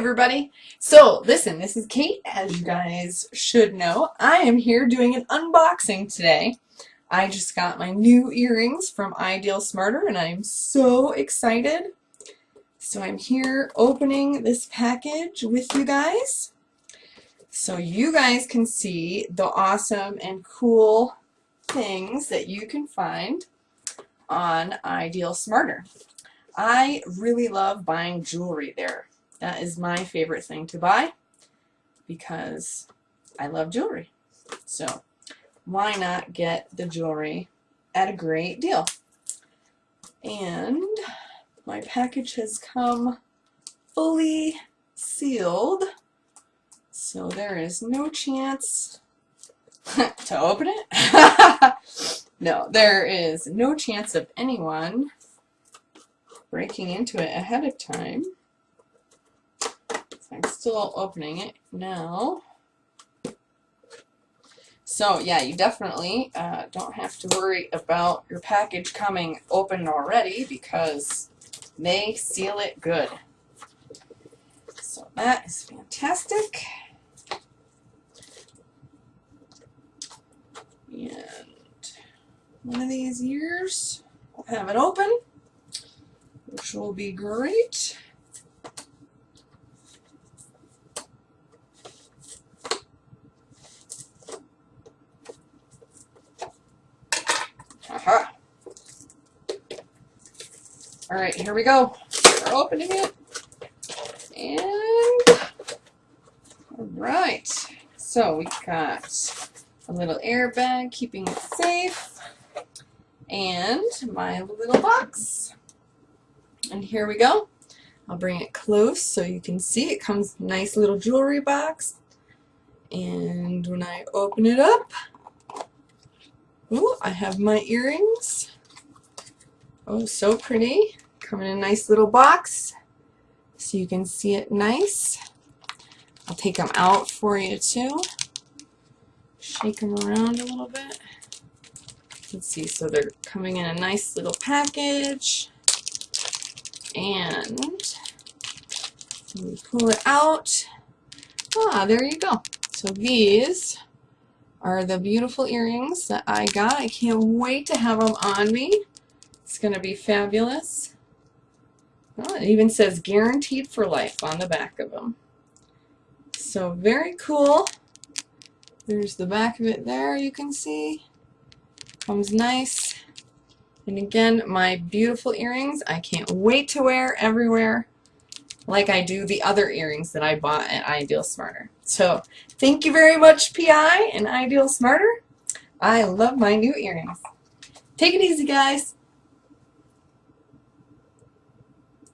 everybody. So listen, this is Kate, as you guys should know. I am here doing an unboxing today. I just got my new earrings from Ideal Smarter and I'm so excited. So I'm here opening this package with you guys so you guys can see the awesome and cool things that you can find on Ideal Smarter. I really love buying jewelry there. That is my favorite thing to buy because I love jewelry. So why not get the jewelry at a great deal? And my package has come fully sealed. So there is no chance to open it. no, there is no chance of anyone breaking into it ahead of time. I'm still opening it now. So yeah, you definitely uh, don't have to worry about your package coming open already because they seal it good. So that is fantastic. And one of these years, we'll have it open, which will be great. Aha. All right, here we go. We're opening it. And, all right. So we got a little airbag keeping it safe. And my little box. And here we go. I'll bring it close so you can see. It comes nice little jewelry box. And when I open it up, Oh, I have my earrings. Oh, so pretty. Come in a nice little box so you can see it nice. I'll take them out for you too. Shake them around a little bit. Let's see, so they're coming in a nice little package. And we pull it out. Ah, there you go. So these are the beautiful earrings that I got. I can't wait to have them on me. It's going to be fabulous. Oh, it even says guaranteed for life on the back of them. So very cool. There's the back of it there you can see. Comes nice. And again, my beautiful earrings. I can't wait to wear everywhere like I do the other earrings that I bought at Ideal Smarter. So thank you very much PI and Ideal Smarter. I love my new earrings. Take it easy guys.